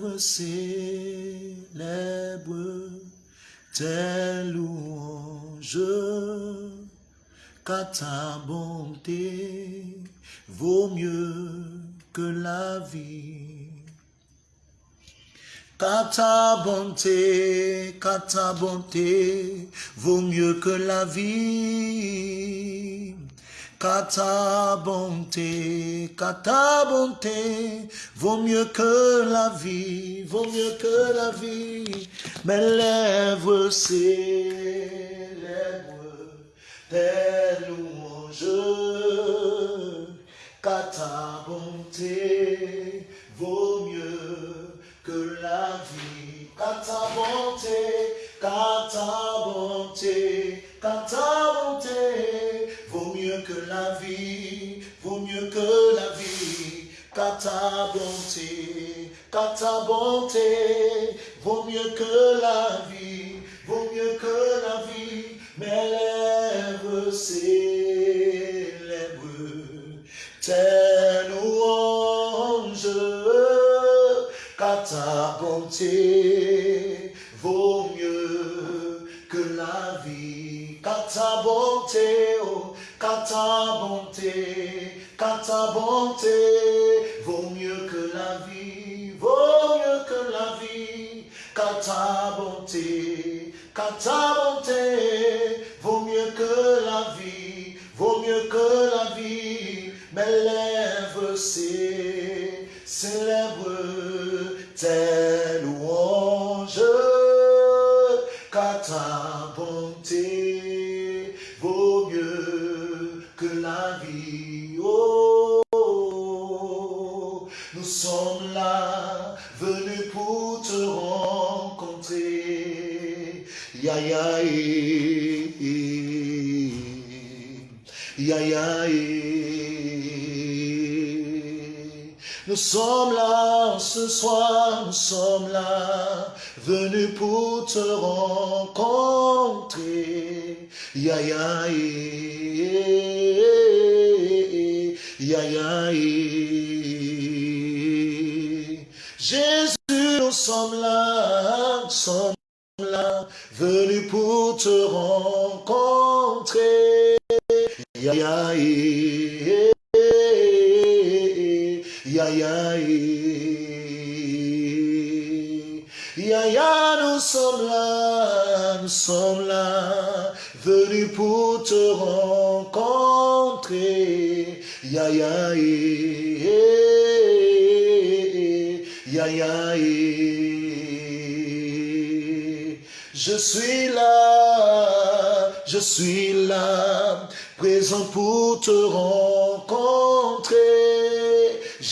lèvres célèbrent tes louanges, car ta bonté vaut mieux que la vie. Car ta bonté, car ta bonté vaut mieux que la vie. Car ta bonté, car ta bonté vaut mieux que la vie, vaut mieux que la vie. Mes lèvres célèbrent tes louanges, car ta bonté vaut mieux que la vie. Car ta bonté, car ta bonté, car ta bonté vaut mieux que la vie, vaut mieux que la vie. Car ta bonté, car ta bonté vaut mieux que la vie, vaut mieux que la vie. Mes lèvres célèbrent tes louanges car ta bonté vaut mieux que la vie. Car ta bonté, oh, car ta bonté, car ta bonté vaut mieux que la vie, vaut mieux que la vie. Car ta bonté, car ta bonté vaut mieux que la vie, vaut mieux que la vie. Mes lèvres célèbrent tes louanges, car ta bonté Nous sommes là ce soir, nous sommes là, venus pour te rencontrer.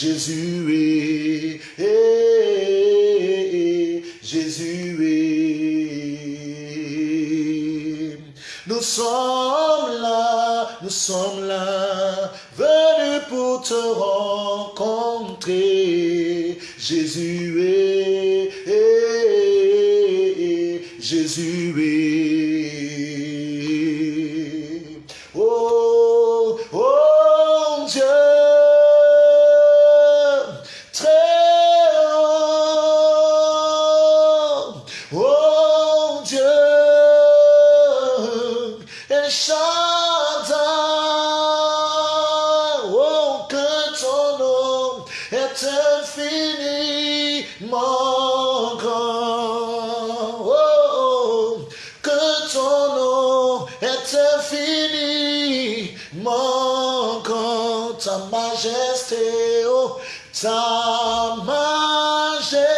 Jésus est, est, Jésus est. Nous sommes là, nous sommes là, venus pour te rencontrer. Jésus est, est, Jésus est. Oh, oh Dieu, majesté, oh, ta majesté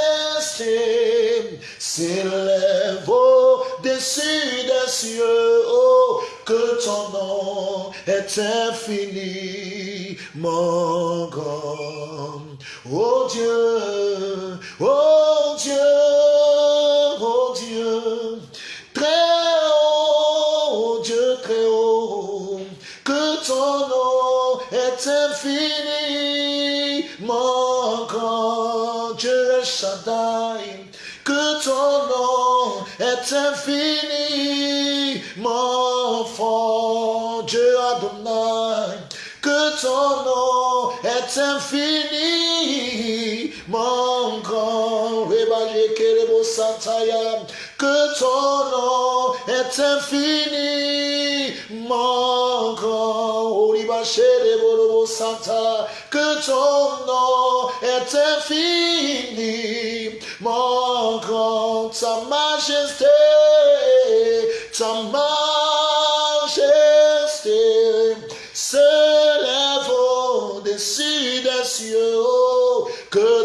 s'élève au-dessus des cieux, oh, que ton nom est infiniment nom est infiniment fort, Dieu Adonai, que ton nom est infiniment grand, que ton nom est infiniment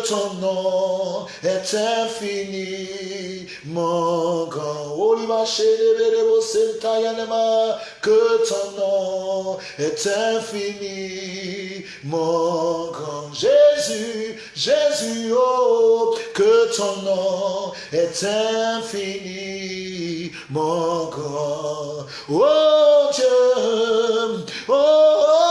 ton nom est infiniment grand. Que ton nom est infiniment grand. Jésus, Jésus, oh, que ton nom est infiniment grand. Oh Dieu, oh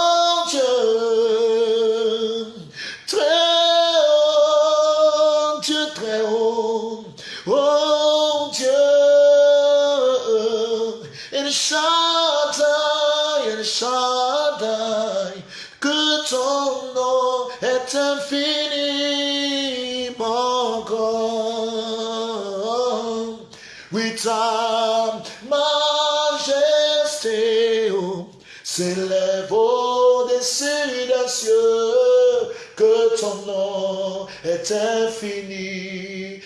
que ton nom est infiniment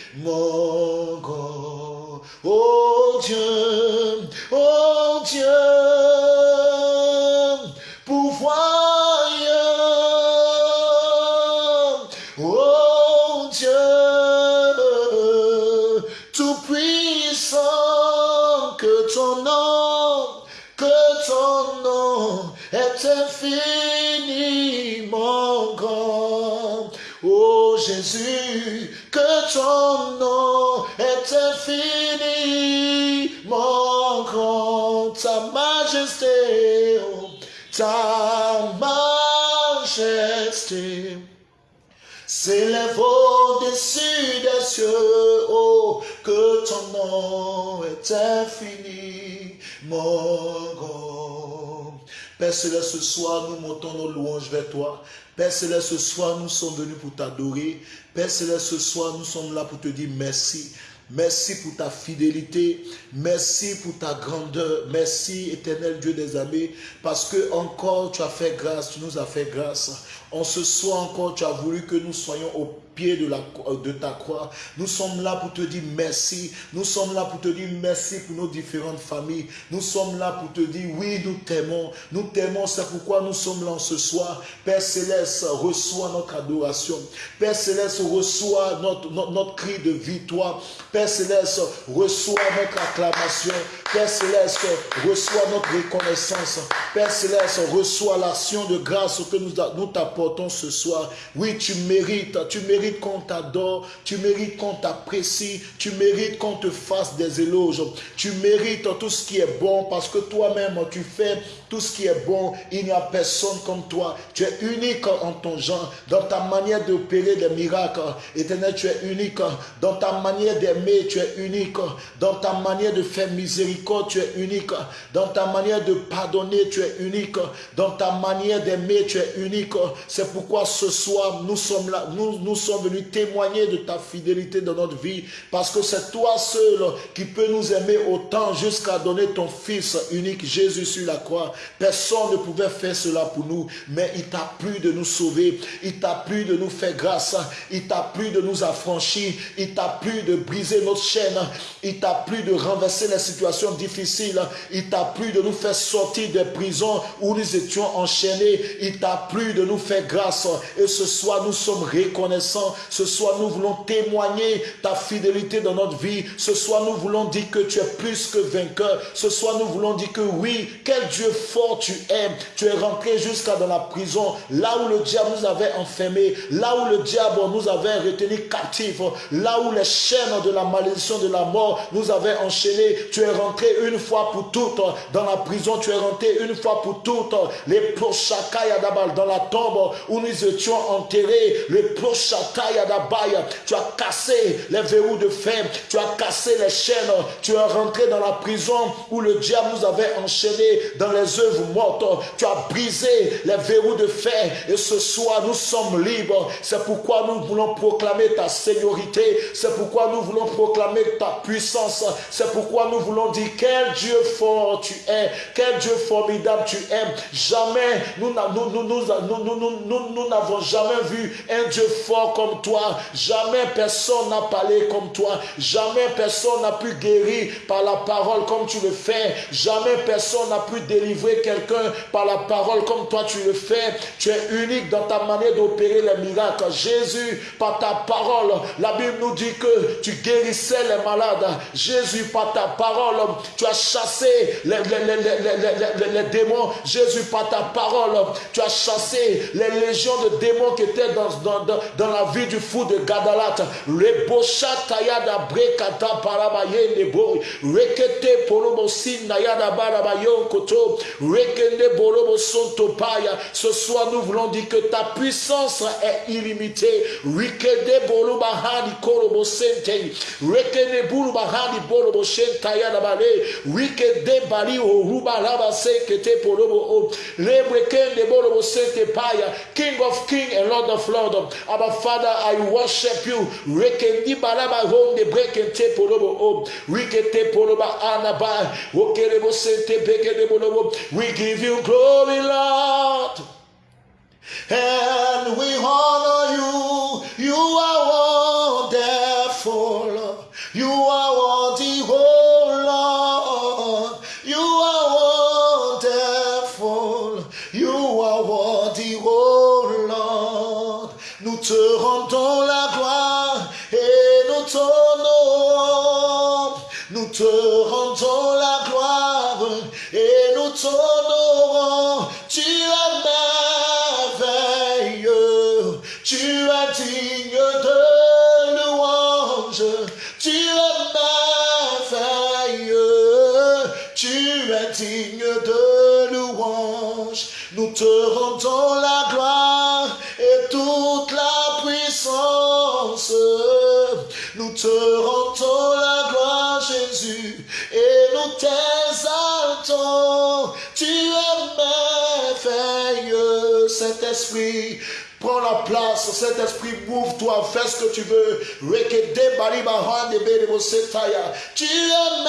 grand. Oh Dieu, oh Dieu. Ton nom est infiniment grand. Ta majesté, oh, ta majesté s'élève au-dessus des cieux. Oh, que ton nom est infiniment grand. Père Céleste, ce soir, nous montons nos louanges vers toi. Père Céleste, ce soir, nous sommes venus pour t'adorer. Père Céleste, ce soir, nous sommes là pour te dire merci. Merci pour ta fidélité. Merci pour ta grandeur. Merci, éternel Dieu des amis, parce que encore tu as fait grâce, tu nous as fait grâce. En ce soir encore, tu as voulu que nous soyons au la, de ta croix. Nous sommes là pour te dire merci. Nous sommes là pour te dire merci pour nos différentes familles. Nous sommes là pour te dire oui, nous t'aimons. Nous t'aimons, c'est pourquoi nous sommes là ce soir. Père Céleste, reçois notre adoration. Père Céleste, reçois notre, notre, notre cri de victoire. Père Céleste, reçois notre acclamation. Père Céleste, reçois notre reconnaissance. Père Céleste, reçois l'action de grâce que nous, t'apportons ce soir. Oui, tu mérites, tu mérites qu'on t'adore, tu mérites qu'on t'apprécie, tu mérites qu'on te fasse des éloges. Tu mérites tout ce qui est bon parce que toi-même, tu fais tout ce qui est bon. Il n'y a personne comme toi. Tu es unique en ton genre, dans ta manière d'opérer des miracles. Éternel, tu es unique. Dans ta manière d'aimer, tu es unique. Dans ta manière de faire miséricorde, tu es unique. Dans ta manière de pardonner, tu es unique. Dans ta manière d'aimer, tu es unique. C'est pourquoi ce soir, nous sommes là, nous, nous sommes venus témoigner de ta fidélité dans notre vie. Parce que c'est toi seul qui peux nous aimer autant jusqu'à donner ton Fils unique, Jésus sur la croix. Personne ne pouvait faire cela pour nous, mais il t'a plu de nous sauver. Il t'a plu de nous faire grâce. Il t'a plu de nous affranchir. Il t'a plu de briser notre chaîne. Il t'a plu de renverser les situations difficile. Il t'a plu de nous faire sortir des prisons où nous étions enchaînés. Il t'a plu de nous faire grâce. Et ce soir, nous sommes reconnaissants. Ce soir, nous voulons témoigner ta fidélité dans notre vie. Ce soir, nous voulons dire que tu es plus que vainqueur. Ce soir, nous voulons dire que oui, quel Dieu fort tu es. Tu es rentré jusqu'à dans la prison, là où le diable nous avait enfermés, là où le diable nous avait retenu captifs, là où les chaînes de la malédiction de la mort nous avaient enchaînés. Tu es rentré une fois pour toutes dans la prison, tu es rentré une fois pour toutes, les Prochakaya Dabal, dans la tombe où nous étions enterrés, les Prochataya Dabaya, tu as cassé les verrous de fer, tu as cassé les chaînes, tu es rentré dans la prison où le diable nous avait enchaînés dans les mortes, tu as brisé les verrous de fer et ce soir nous sommes libres. C'est pourquoi nous voulons proclamer ta seigneurie, c'est pourquoi nous voulons proclamer ta puissance, c'est pourquoi nous voulons dire quel Dieu fort tu es, quel Dieu formidable tu es. Jamais nous n'avons jamais vu un Dieu fort comme toi. Jamais personne n'a parlé comme toi. Jamais personne n'a pu guérir par la parole comme tu le fais. Jamais personne n'a pu délivrer quelqu'un par la parole comme toi tu le fais. Tu es unique dans ta manière d'opérer les miracles. Jésus, par ta parole, la Bible nous dit que tu guérissais les malades. Jésus, par ta parole, tu as chassé les, les, démons. Jésus, par ta parole, tu as chassé les légions de démons qui étaient dans, dans, dans, la vie du fou de Gadalat. brekata parabaye. Rekete koto. Rekende borobo sonto paya. Ce soir, nous voulons dire que ta puissance est illimitée. Rikede boroba hani korobo sente. Rekende boroba hani borobo shentaya da bale. Rikede bali oruba laba sekete porobo o. Lebrekende borobo sente paya. King of King and Lord of Lord. Our Father, I worship you. Rekendi balaba honde brekente porobo o. Rikete poroba anaba. Okerebo sente bekede borobo. We give you glory, Lord. And we honor you. You are wonderful. You are worthy, oh Lord. You are wonderful. You are worthy, oh Lord. Nous te rendons la gloire et nous t'honorons. Nous te rendons la gloire t'honorons. Tu es merveilleux. Tu es digne de louange. Tu es merveilleux. Tu es digne de louange. Nous te rendons la gloire et toute la puissance. Nous te rendons la gloire, Jésus, et nous t'exaltons. Saint-Esprit. Prends la place, Saint-Esprit, mouve-toi, fais ce que tu veux. Tu es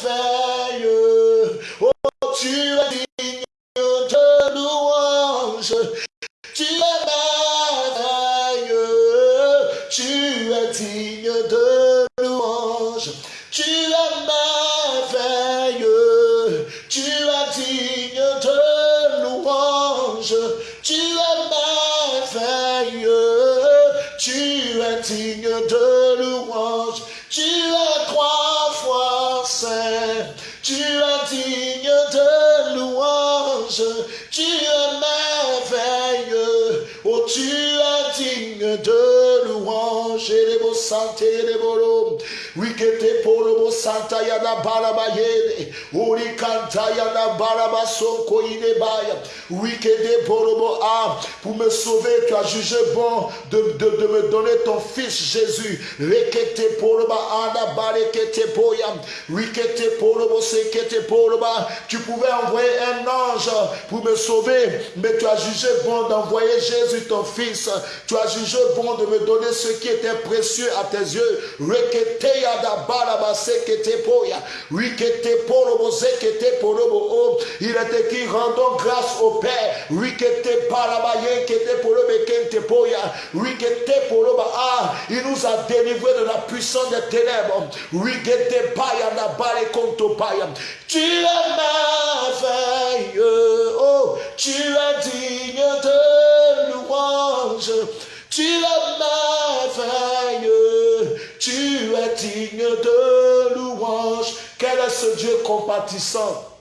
merveilleux. Oh, tu es digne de louange. Tu es merveilleux. Tu es digne de louange. Tu es merveilleux. Es porobo santa yana baraba yede. Uri kanta yana baraba soko inebaya. Wikete porobo ah. Pour me sauver, tu as jugé bon de, de, de me donner ton fils Jésus. Rekete poroba ana barekete poya. Wikete porobo sekete poroba. Tu pouvais envoyer un ange pour me sauver, mais tu as jugé bon d'envoyer Jésus ton fils. Tu as jugé bon de me donner ce qui était précieux à tes yeux. Rekete yada baraba sekete poya. Wikete porobo sekete porobo oh. Il est écrit rendons grâce au Père. Wikete baraba yekete porobe kente poya. Wikete poroba ah. Il nous a délivrés de la puissance des ténèbres. Wikete paya na bare konto paya. Tu es merveilleux. Oh, tu es digne de louange. Tu es merveilleux. Tu es digne de louange. Quel est ce Dieu compatissant?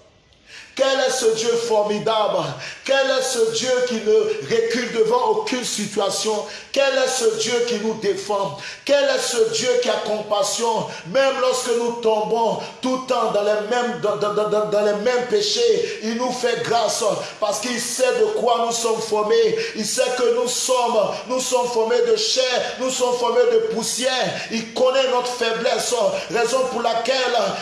Quel est ce Dieu formidable? Quel est ce Dieu qui ne recule devant aucune situation? Quel est ce Dieu qui nous défend Quel est ce Dieu qui a compassion? Même lorsque nous tombons tout le temps dans les mêmes, péchés, il nous fait grâce parce qu'il sait de quoi nous sommes formés. Il sait que nous sommes, nous sommes formés de chair, nous sommes formés de poussière. Il connaît notre faiblesse, raison pour laquelle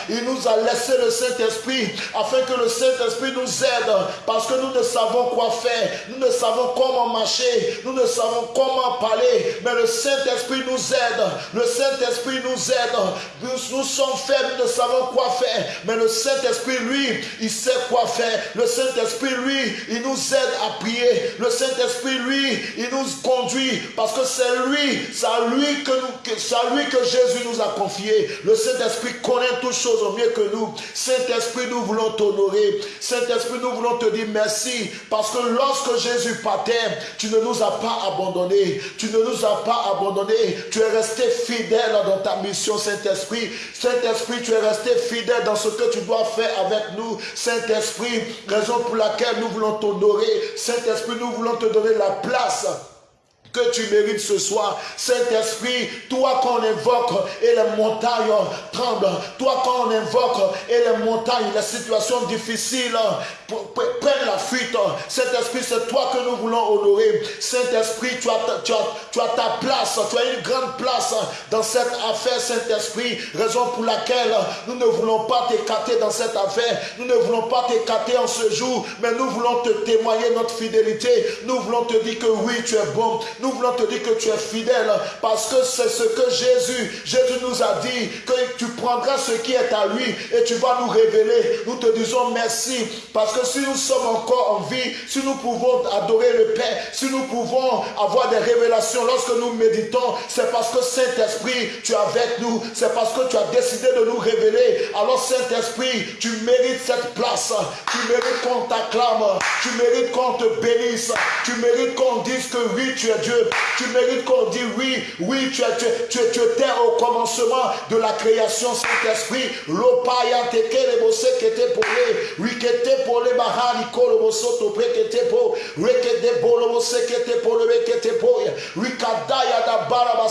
il nous a laissé le Saint-Esprit afin que le Saint-Esprit nous aide parce que nous ne savons quoi faire, nous ne savons comment marcher, nous ne savons comment parler, mais le Saint-Esprit nous aide, le Saint-Esprit nous aide, nous, sommes faibles, nous ne savons quoi faire, mais le Saint-Esprit, lui, il sait quoi faire, le Saint-Esprit, lui, il nous aide à prier, le Saint-Esprit, lui, il nous conduit parce que c'est lui, c'est à lui que, nous, à lui que Jésus nous a confié, le Saint-Esprit connaît toutes choses au mieux que nous, Saint-Esprit, nous voulons t'honorer, Saint-Esprit, nous voulons te dire merci parce que lorsque Jésus partait, tu ne nous as pas abandonnés. Tu ne nous as pas abandonnés. Tu es resté fidèle dans ta mission, Saint-Esprit. Saint-Esprit, tu es resté fidèle dans ce que tu dois faire avec nous. Saint-Esprit, raison pour laquelle nous voulons t'honorer. Saint-Esprit, nous voulons te donner la place que tu mérites ce soir. Saint-Esprit, toi qu'on invoque et les montagnes tremblent, toi qu'on invoque et les montagnes, les situations difficiles prennent la fuite. Saint-Esprit, c'est toi que nous voulons honorer. Saint-Esprit, tu as, tu, tu as ta place, tu as une grande place dans cette affaire, Saint-Esprit, raison pour laquelle nous ne voulons pas t'écarter dans cette affaire, nous ne voulons pas t'écarter en ce jour, mais nous voulons te témoigner notre fidélité, nous voulons te dire que oui, tu es bon, nous voulons te dire que tu es fidèle parce que c'est ce que Jésus, Jésus nous a dit, que tu prendras ce qui est à lui et tu vas nous révéler. Nous te disons merci parce que si nous sommes encore en vie, si nous pouvons adorer le Père, si nous pouvons avoir des révélations lorsque nous méditons, c'est parce que Saint-Esprit, tu es avec nous, c'est parce que tu as décidé de nous révéler. Alors Saint-Esprit, tu mérites cette place, tu mérites qu'on t'acclame, tu mérites qu'on te bénisse, tu mérites qu'on dise que oui, tu es Dieu tu mérites qu'on dise oui, oui, tu, tu, tu, tu étais au commencement de la création, Saint-Esprit. Lopaya teke le bosse qui était pour les, rikete pour les bahari kolo bosso to prekete po, rekete bolo bosse qui était pour le rekete po, rikadaya da baraba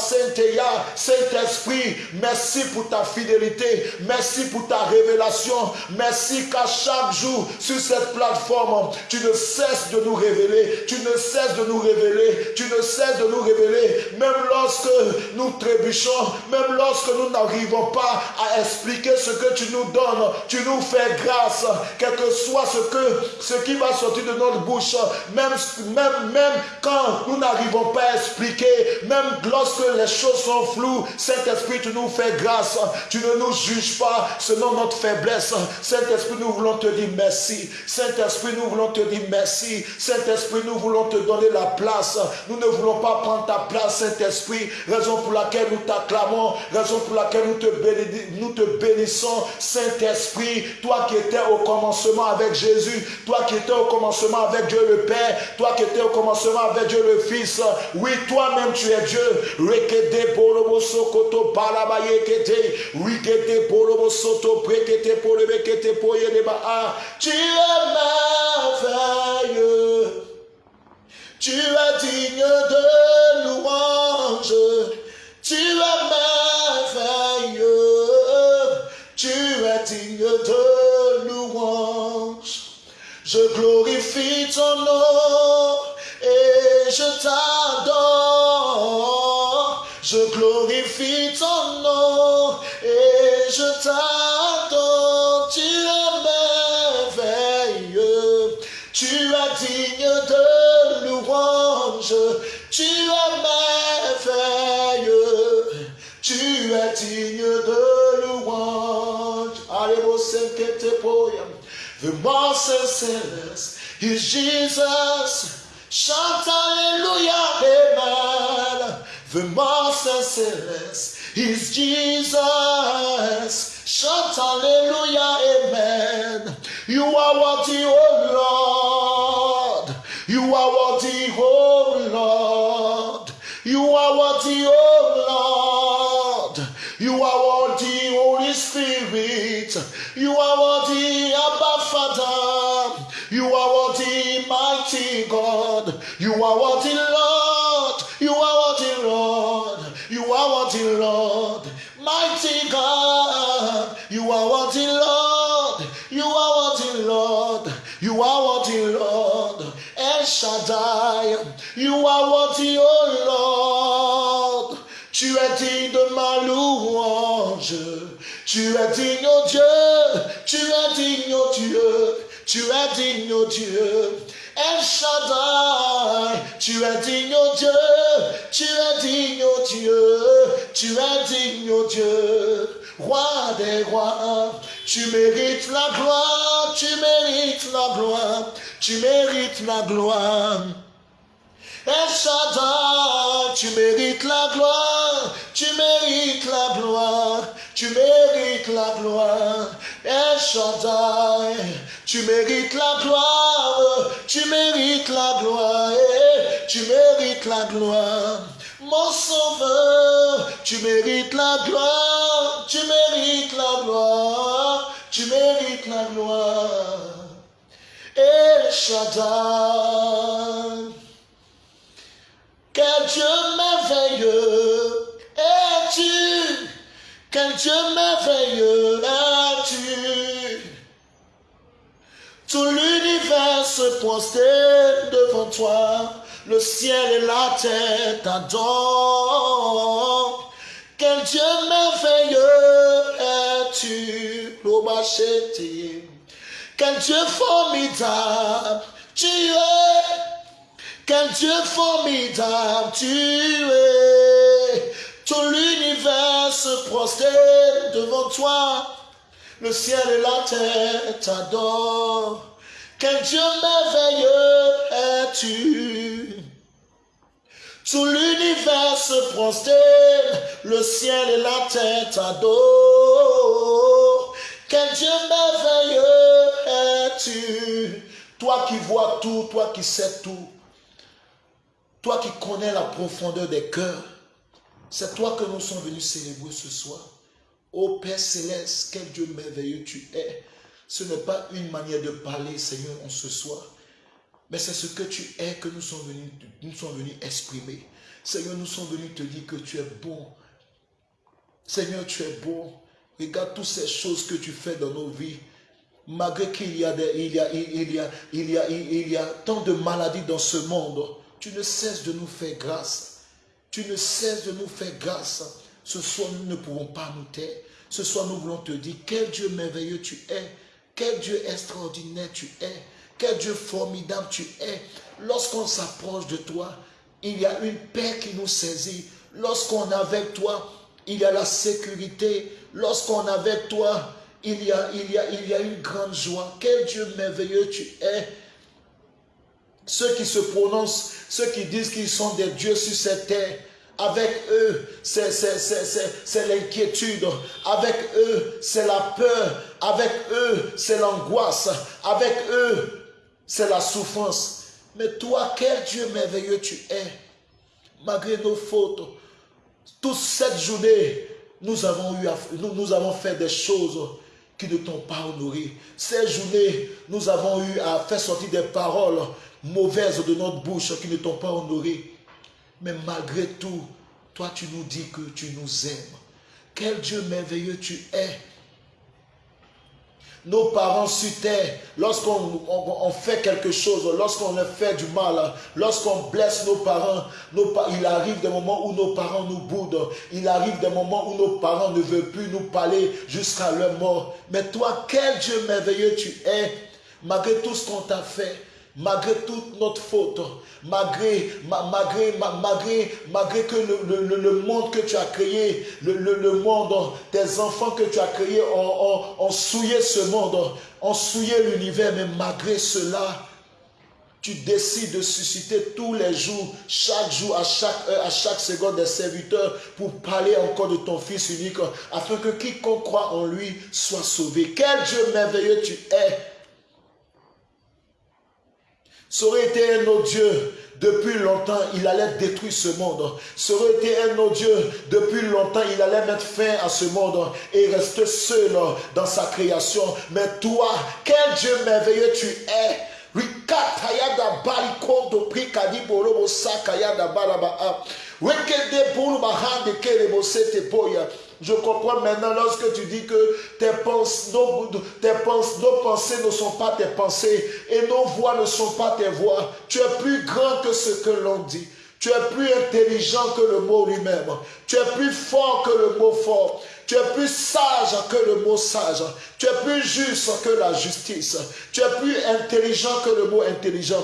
ya, Saint-Esprit, merci pour ta fidélité, merci pour ta révélation, merci qu'à chaque jour sur cette plateforme, tu ne cesses de nous révéler, tu ne cesses de nous révéler, tu ne cesse de nous révéler, même lorsque nous trébuchons, même lorsque nous n'arrivons pas à expliquer ce que tu nous donnes, tu nous fais grâce, quel que soit ce, que, ce qui va sortir de notre bouche, même, même, même quand nous n'arrivons pas à expliquer, même lorsque les choses sont floues, Saint-Esprit, tu nous fais grâce, tu ne nous juges pas selon notre faiblesse. Saint-Esprit, nous voulons te dire merci. Saint-Esprit, nous voulons te dire merci. Saint-Esprit, nous voulons te donner la place. Nous ne voulons pas prendre ta place, Saint-Esprit, raison pour laquelle nous t'acclamons, raison pour laquelle nous te, te bénissons, Saint-Esprit, toi qui étais au commencement avec Jésus, toi qui étais au commencement avec Dieu le Père, toi qui étais au commencement avec Dieu le Fils, oui, toi-même tu es Dieu. Tu es merveilleux. Tu es digne de louange. Tu es merveilleux. Tu es digne de louange. Je glorifie ton nom et je t'adore. Je glorifie ton The most sinless is Jesus. Shout hallelujah, amen. The most sinless is Jesus. Shout hallelujah, amen. You are worthy, oh Lord. You are worthy, oh Lord. You are worthy, oh Lord. You are worthy, Holy Spirit. You are worthy, mighty God. You are worthy, Lord. You are worthy, Lord. You are worthy, Lord. Mighty God. You are worthy, Lord. You are worthy, Lord. You are worthy, Lord. El Shaddai. You are worthy, oh Lord. Tu es digne de ma louange. Tu es digne, oh Dieu. Tu es digne, oh Dieu. Tu es digne, oh Dieu. El Shaddai, tu es digne, oh Dieu. Tu es digne, oh Dieu. Tu es digne, oh Dieu. Roi des rois, tu mérites la gloire. Tu mérites la gloire. Tu mérites la gloire. El Shaddai, tu mérites la gloire, tu mérites la gloire, tu mérites la gloire. Tu mérites la gloire, tu mérites la gloire, tu mérites la gloire. Mon sauveur, tu mérites la gloire, tu mérites la gloire, tu mérites la gloire. El Shaddai. Quel Dieu merveilleux es-tu? Quel Dieu merveilleux devant toi, le ciel et la terre t'adorent. Quel Dieu merveilleux es-tu, Lobacheti Quel Dieu formidable tu es quel Dieu formidable tu es. Tout l'univers se prosterne devant toi. Le ciel et la terre t'adorent. Quel Dieu merveilleux es-tu? Tout l'univers se prosterne. Le ciel et la terre t'adorent. Quel Dieu merveilleux es-tu? Toi qui vois tout, toi qui sais tout. Toi qui connais la profondeur des cœurs, c'est toi que nous sommes venus célébrer ce soir. Ô Père céleste, quel Dieu merveilleux tu es. Ce n'est pas une manière de parler, Seigneur, en ce soir. Mais c'est ce que tu es que nous sommes venus, nous sommes venus exprimer. Seigneur, nous sommes venus te dire que tu es bon. Seigneur, tu es bon. Regarde toutes ces choses que tu fais dans nos vies. Malgré qu'il y a, y y y y a tant de maladies dans ce monde, tu ne cesses de nous faire grâce. Tu ne cesses de nous faire grâce. Ce soir, nous ne pouvons pas nous taire. Ce soir, nous voulons te dire quel Dieu merveilleux tu es. Quel Dieu extraordinaire tu es. Quel Dieu formidable tu es. Lorsqu'on s'approche de toi, il y a une paix qui nous saisit. Lorsqu'on est avec toi, il y a la sécurité. Lorsqu'on est avec toi, il y, a, il, y a, il y a une grande joie. Quel Dieu merveilleux tu es. Ceux qui se prononcent, ceux qui disent qu'ils sont des dieux sur cette terre, avec eux, c'est l'inquiétude. Avec eux, c'est la peur. Avec eux, c'est l'angoisse. Avec eux, c'est la souffrance. Mais toi, quel Dieu merveilleux tu es. Malgré nos fautes, toute cette journée, nous avons, eu nous, nous avons fait des choses qui ne t'ont pas honoré. Cette journée, nous avons eu à faire sortir des paroles mauvaises de notre bouche qui ne t'ont pas honoré. Mais malgré tout, toi tu nous dis que tu nous aimes. Quel Dieu merveilleux tu es. Nos parents sur terre, lorsqu'on fait quelque chose, lorsqu'on fait du mal, lorsqu'on blesse nos parents, il arrive des moments où nos parents nous boudent. Il arrive des moments où nos parents ne veulent plus nous parler jusqu'à leur mort. Mais toi, quel Dieu merveilleux tu es, malgré tout ce qu'on t'a fait malgré toute notre faute, malgré, malgré, malgré, malgré que le, monde que tu as créé, le, monde, tes enfants que tu as créés ont, souillé ce monde, ont souillé l'univers, mais malgré cela, tu décides de susciter tous les jours, chaque jour, à chaque heure, à chaque seconde des serviteurs pour parler encore de ton Fils unique, afin que quiconque croit en lui soit sauvé. Quel Dieu merveilleux tu es ça aurait été un autre Dieu. Depuis longtemps, il allait détruire ce monde. Ça été un autre Dieu. Depuis longtemps, il allait mettre fin à ce monde et rester seul dans sa création. Mais toi, quel Dieu merveilleux tu es. Je comprends maintenant lorsque tu dis que tes nos pensées ne sont pas tes pensées et nos voix ne sont pas tes voix. Tu es plus grand que ce que l'on dit. Tu es plus intelligent que le mot lui-même. Tu es plus fort que le mot fort. Tu es plus sage que le mot sage. Tu es plus juste que la justice. Tu es plus intelligent que le mot intelligent.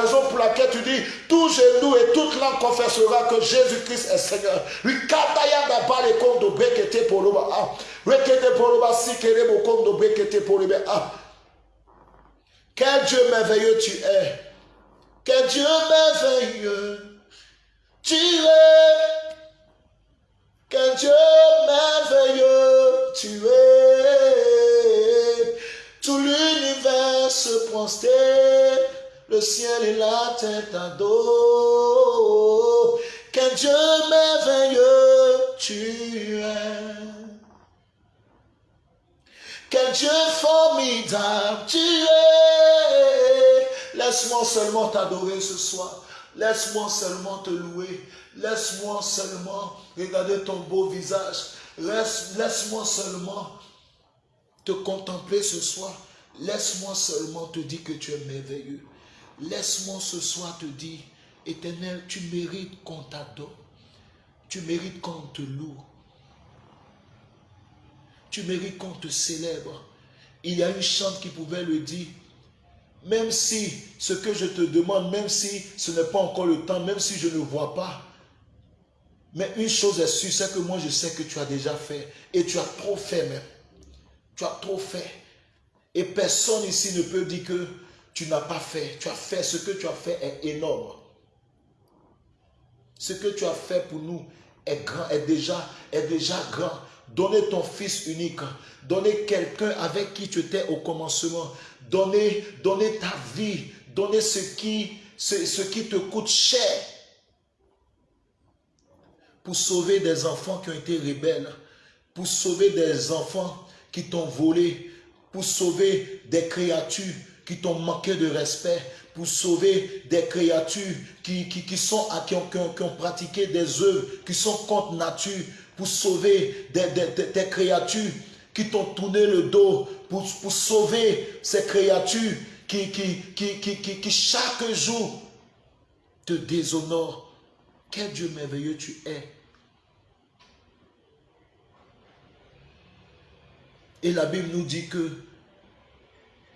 raison pour laquelle tu dis tout genou et toute langue confessera que Jésus-Christ est Seigneur. Quel Dieu merveilleux tu es. Quel Dieu merveilleux tu es. Quel Dieu merveilleux tu es. Tout l'univers se prosterne, le ciel et la terre t'adorent. Quel Dieu merveilleux tu es. Quel Dieu formidable tu es. Laisse-moi seulement t'adorer ce soir. Laisse-moi seulement te louer. Laisse-moi seulement regarder ton beau visage. Laisse-moi seulement te contempler ce soir. Laisse-moi seulement te dire que tu es merveilleux. Laisse-moi ce soir te dire, éternel, tu mérites qu'on t'adore. Tu mérites qu'on te loue. Tu mérites qu'on te célèbre. Il y a une chante qui pouvait le dire. Même si ce que je te demande, même si ce n'est pas encore le temps, même si je ne vois pas, mais une chose est sûre, c'est que moi je sais que tu as déjà fait. Et tu as trop fait même. Tu as trop fait. Et personne ici ne peut dire que tu n'as pas fait. Tu as fait. Ce que tu as fait est énorme. Ce que tu as fait pour nous est grand, est déjà, est déjà grand. Donner ton fils unique. Donner quelqu'un avec qui tu étais au commencement. Donner, donner ta vie. Donner ce qui, ce, ce qui te coûte cher. Pour sauver des enfants qui ont été rebelles. Pour sauver des enfants qui t'ont volé. Pour sauver des créatures qui t'ont manqué de respect, pour sauver des créatures qui, qui, sont, qui, ont, qui, ont, pratiqué des œuvres qui sont contre nature, pour sauver des, créatures qui t'ont tourné le dos, pour, sauver ces créatures qui, qui, qui, qui, chaque jour te déshonorent. Quel Dieu merveilleux tu es. Et la Bible nous dit que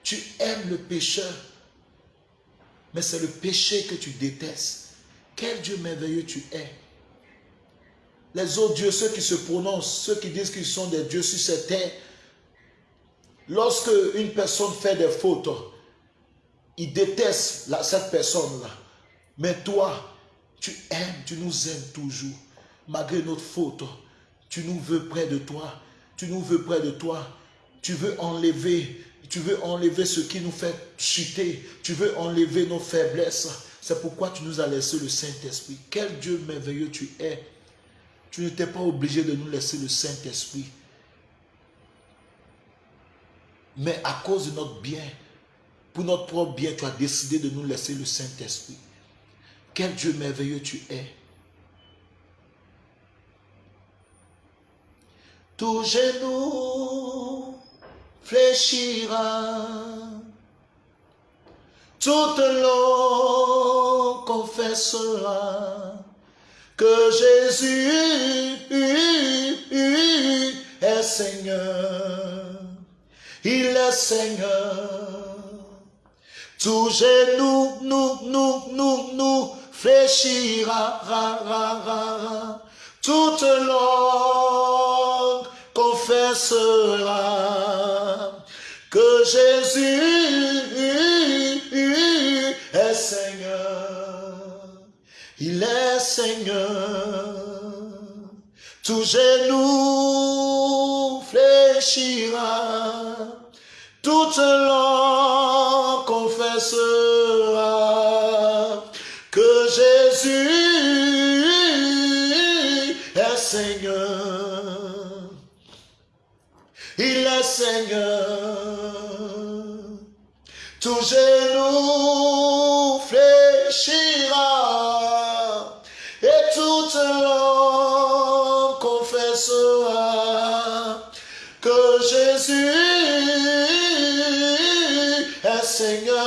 tu aimes le pécheur, mais c'est le péché que tu détestes. Quel Dieu merveilleux tu es. Les autres dieux, ceux qui se prononcent, ceux qui disent qu'ils sont des dieux sur cette terre, lorsque une personne fait des fautes, ils détestent cette personne-là. Mais toi, tu aimes, tu nous aimes toujours. Malgré notre faute, tu nous veux près de toi. Tu nous veux près de toi. Tu veux enlever tu veux enlever ce qui nous fait chuter. Tu veux enlever nos faiblesses. C'est pourquoi tu nous as laissé le Saint-Esprit. Quel Dieu merveilleux tu es. Tu n'étais pas obligé de nous laisser le Saint-Esprit. Mais à cause de notre bien, pour notre propre bien, tu as décidé de nous laisser le Saint-Esprit. Quel Dieu merveilleux tu es. Tout genou fléchira. Toute langue confessera que Jésus est Seigneur. Il est Seigneur. Tout genou, nous, nous, nous, nous, fléchira. Ra, ra, ra, Toute confessera que Jésus est Seigneur. Il est Seigneur. Tout genou fléchira, toute langue confessera genou fléchira et toute langue confessera que Jésus est Seigneur.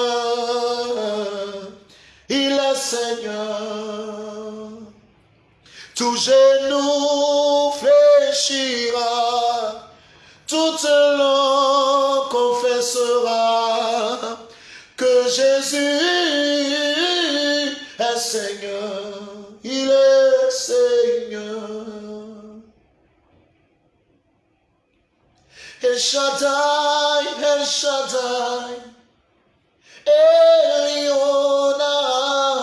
Il est Seigneur. Tout genou Jésus est Seigneur, il est Seigneur. El Shaddai, El Shaddai, Elion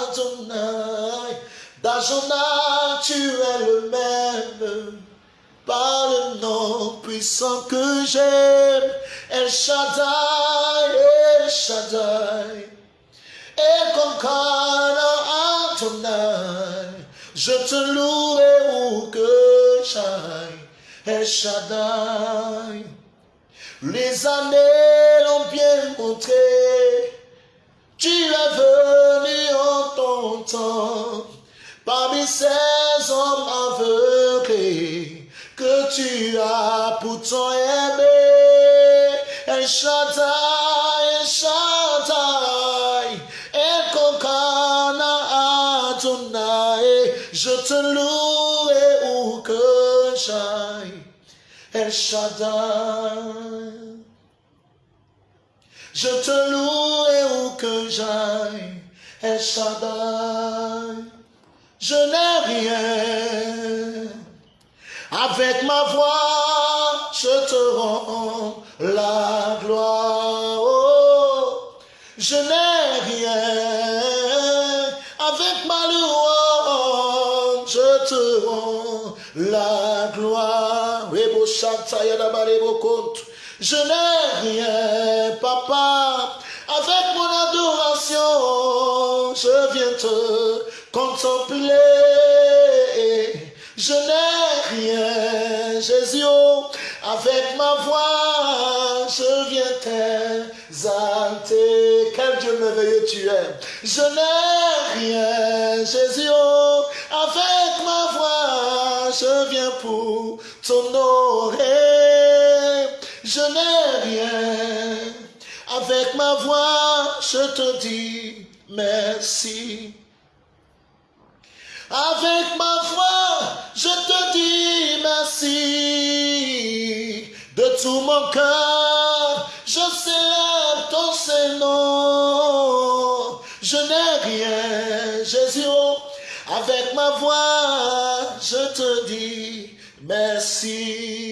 Adonai, d'Ajona tu es le même, par le nom puissant que j'aime, El Shaddai, El Shaddai, Konkana Adonai, je te louerai où que j'aille, El Shaddai. Les années l'ont bien montré, tu es venu en ton temps, parmi ces aimé. El Shaddai, El Shaddai, El Kokana Adonai, je te louerai où que j'aille. El Shaddai. Je te louerai où que j'aille, El Shaddai. Je n'ai rien. Avec ma voix, la gloire. Oh, je n'ai rien. Avec ma louange, je te rends la gloire. Je n'ai rien, papa. Avec mon adoration, je viens te contempler. Je n'ai rien, Jésus. Avec ma voix, je viens t'exalter. Quel Dieu merveilleux tu es. Je n'ai rien, Jésus. Avec ma voix, je viens pour t'honorer. Je n'ai rien. Avec ma voix, je te dis merci. Avec ma voix, je te dis merci. De tout mon cœur, je célèbre ton Saint-Nom. Je n'ai rien, Jésus. Avec ma voix, je te dis merci.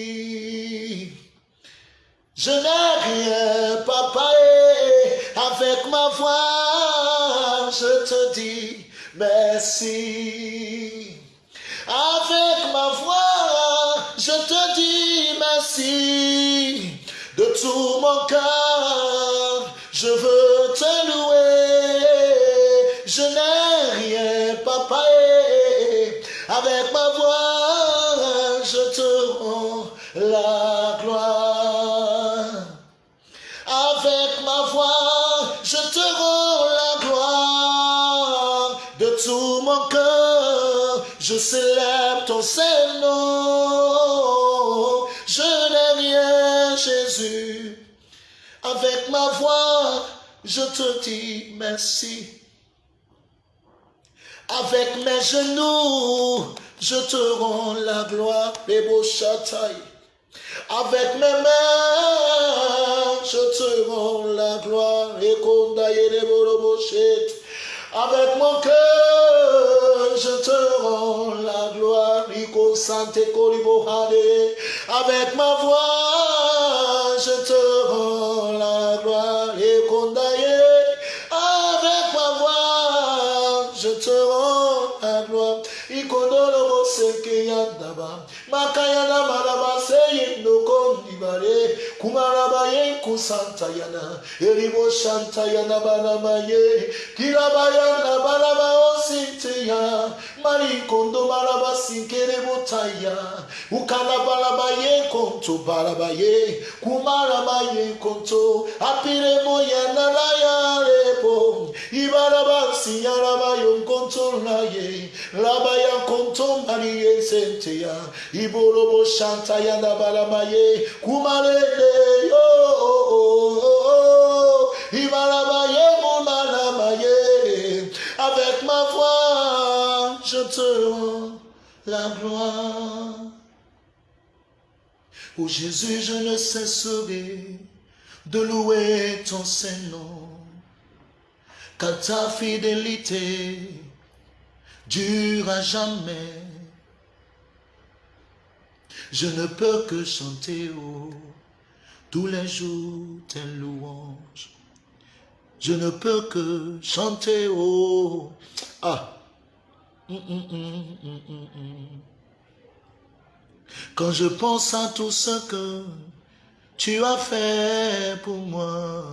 Je n'ai rien, papa, avec ma voix, je te dis merci. Mon cœur, je veux te louer. Je n'ai rien, papa, avec ma voix, je te rends la gloire. Avec ma voix, je te rends la gloire. De tout mon cœur, je célèbre ton Saint-Nom. Je n'ai rien, Jésus. Avec ma voix, je te dis merci. Avec mes genoux, je te rends la gloire, les beaux. Avec mes mains, je te rends la gloire. Avec mon cœur, je te rends la gloire. Iko sante. Avec ma voix, je te makayana marabaseye nokondibare kumarabaye kusantayana. Eribo shantayana baramaye. Osinti ya. Kiraba yana baraba osinte ya mari kondo baraba sinkere botaya ukana baraba ye konto baraba ye kumaraba ye konto apire mo yana raya rebo ibaraba siyaraba yon konto laye labaya konto mariye sente ya iborobo ye kumarele yo je te rends la gloire Oh Jésus, je ne cesserai de louer ton Saint-Nom, car ta fidélité dure à jamais. Je ne peux que chanter oh, tous les jours tes louanges. Je ne peux que chanter oh. Ah. Quand je pense à tout ce que tu as fait pour moi,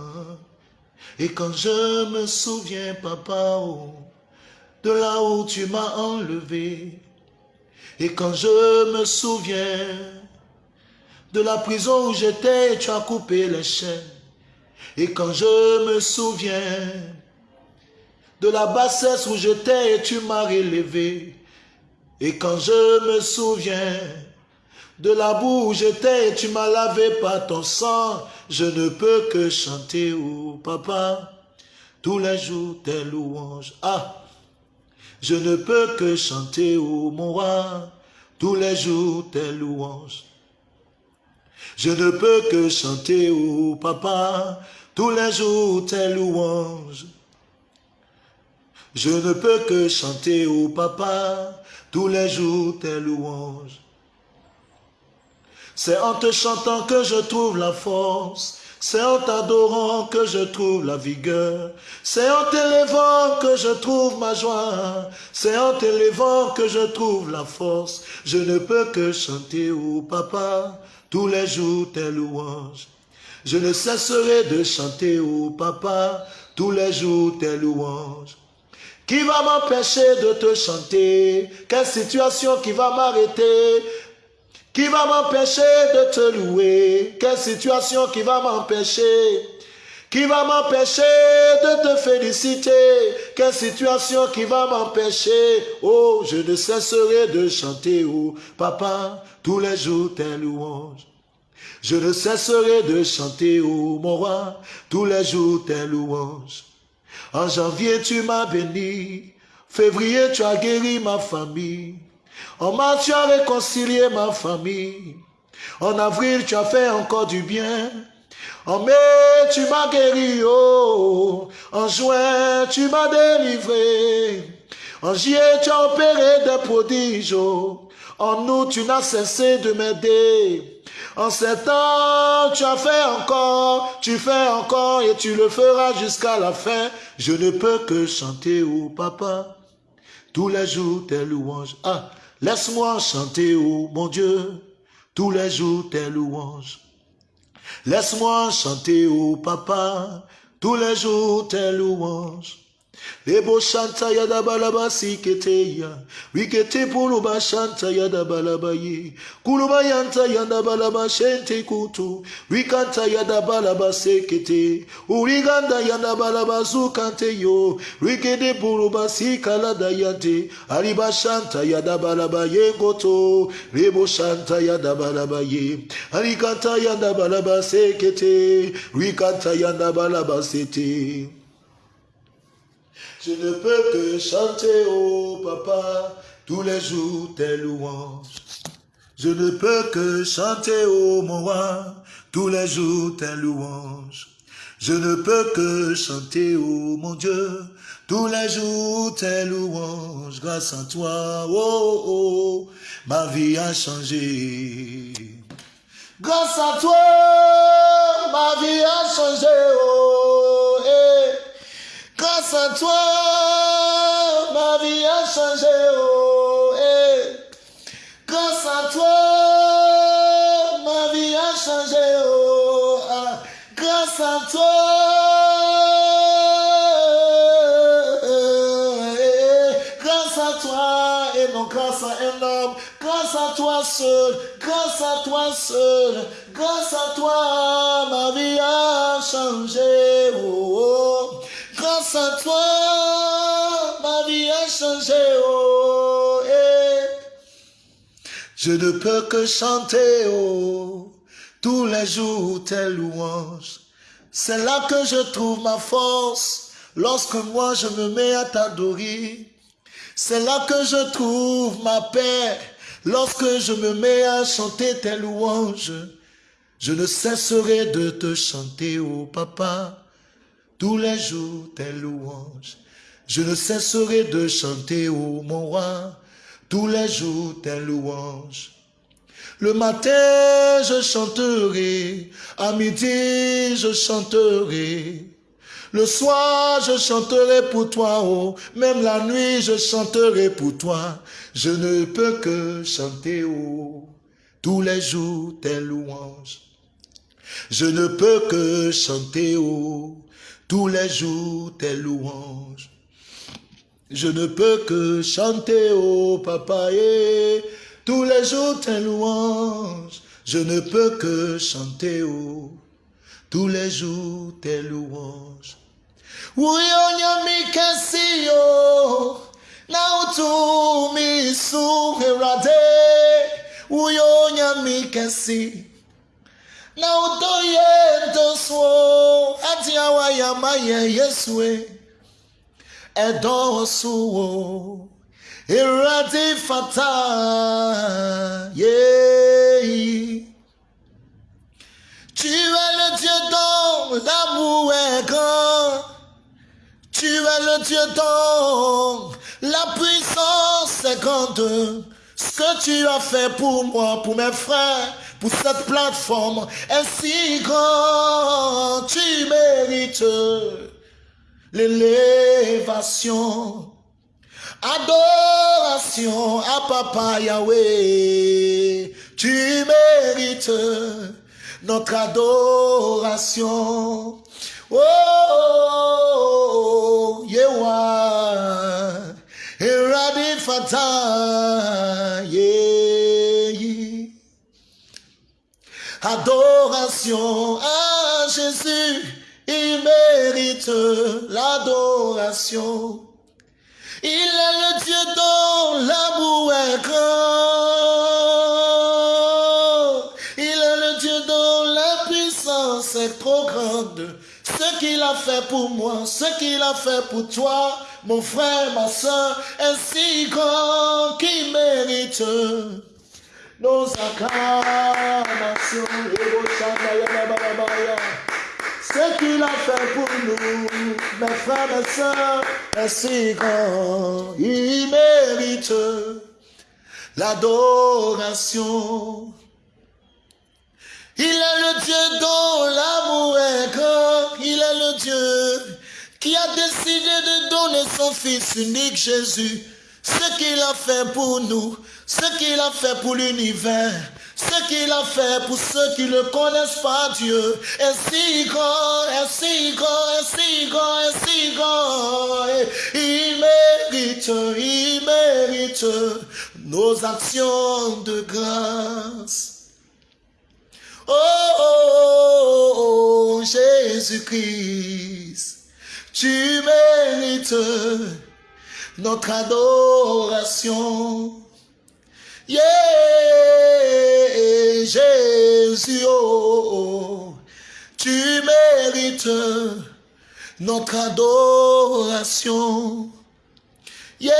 et quand je me souviens, papa, oh, de là où tu m'as enlevé, et quand je me souviens de la prison où j'étais tu as coupé les chaînes, et quand je me souviens de la bassesse où j'étais et tu m'as relevé, et quand je me souviens de la boue où j'étais et tu m'as lavé par ton sang, je ne peux que chanter, oh papa, tous les jours tes louanges. Ah, je ne peux que chanter, oh mon roi, tous les jours tes louanges. Je ne peux que chanter, oh papa, tous les jours tes louanges. Je ne peux que chanter, oh papa, tous les jours tes louanges. C'est en te chantant que je trouve la force. C'est en t'adorant que je trouve la vigueur. C'est en t'élevant que je trouve ma joie. C'est en t'élevant que je trouve la force. Je ne peux que chanter, oh papa, tous les jours tes louanges. Je ne cesserai de chanter, oh papa, tous les jours tes louanges. Qui va m'empêcher de te chanter? Quelle situation qui va m'arrêter? Qui va m'empêcher de te louer? Quelle situation qui va m'empêcher? Qui va m'empêcher de te féliciter? Quelle situation qui va m'empêcher? Oh, je ne cesserai de chanter, oh, papa, tous les jours tes louanges. Je ne cesserai de chanter, oh, mon roi, tous les jours tes louanges. En janvier, tu m'as béni. Février, tu as guéri ma famille. En mars, tu as réconcilié ma famille. En avril, tu as fait encore du bien. En mai, tu m'as guéri, oh. En juin, tu m'as délivré. En juillet, tu as opéré des prodiges, oh. En août, tu n'as cessé de m'aider. En septembre, tu as fait encore, tu fais encore et tu le feras jusqu'à la fin. Je ne peux que chanter, oh papa, tous les jours tes louanges. Ah, Laisse-moi chanter, oh mon Dieu, tous les jours tes louanges. Laisse-moi chanter, oh papa, tous les jours tes louanges. Ebo shanta yada balaba siketeya. Wikete puluba shanta yada balaba ye. Kuluba yanta yada balaba shente kutu. Wikanta yada balaba sekete. Uriganda yada balaba zukante yo. Wikede puluba sikala dayante. Shanta yada balaba ye goto. Rebo shanta yada balaba ye. Arikanta yada balaba sekete. Wikanta yada balaba sete. Je ne peux que chanter, oh papa, tous les jours tes louanges. Je ne peux que chanter, oh mon roi, tous les jours tes louanges. Je ne peux que chanter, oh mon Dieu, tous les jours tes louanges. Grâce à toi, oh, oh, ma vie a changé. Grâce à toi, ma vie a changé, oh, eh. Grâce à toi, ma vie a changé. Oh, eh. Grâce à toi, ma vie a changé. Oh, ah. Grâce à toi. Eh, grâce à toi et non grâce à un homme. Grâce à toi seul. Grâce à toi seul. Grâce à toi, ma vie a changé. Oh, oh. Grâce toi ma vie a changé. Oh, eh. Je ne peux que chanter. Oh tous les jours tes louanges. C'est là que je trouve ma force, lorsque moi je me mets à t'adorer. C'est là que je trouve ma paix, lorsque je me mets à chanter tes louanges. Je ne cesserai de te chanter, oh papa, tous les jours tes louanges. Je ne cesserai de chanter, ô mon roi, tous les jours tes louanges. Le matin, je chanterai. À midi, je chanterai. Le soir, je chanterai pour toi, oh. Même la nuit, je chanterai pour toi. Je ne peux que chanter, oh. Tous les jours, tes louanges. Je ne peux que chanter, oh. Tous les jours, tes louanges. Je ne peux que chanter, oh, papa, et tous les jours tes louanges, je ne peux que chanter, oh, tous les jours tes louanges. Uyo nyami kasi Irati fata. Tu es le Dieu dont l'amour est grand. Tu es le Dieu dont la puissance est grande. Ce que tu as fait pour moi, pour mes frères, pour cette plateforme est si grand. Tu mérites l'élévation. Adoration à Papa Yahweh, tu mérites notre adoration. Oh, Yewa, Eradi Fata, yeah. Jésus, il mérite l'adoration. Il est le Dieu dont l'amour est grand. Il est le Dieu dont la puissance est trop grande. Ce qu'il a fait pour moi, ce qu'il a fait pour toi, mon frère, ma soeur, est si grand qu'il mérite. Ce qu'il a fait pour nous, mes frères, mes soeurs, est si grand. Il mérite l'adoration. Il est le Dieu dont l'amour est grand. Il est le Dieu qui a décidé de donner son Fils unique Jésus. Ce qu'il a fait pour nous, ce qu'il a fait pour l'univers, ce qu'il a fait pour ceux qui ne connaissent pas Dieu est si grand, est si grand, est si grand, est si grand. il mérite, il mérite nos actions de grâce. Oh, oh, oh Jésus-Christ, tu mérites notre adoration. Yeah, Jésus, oh, tu mérites notre adoration. Yeah,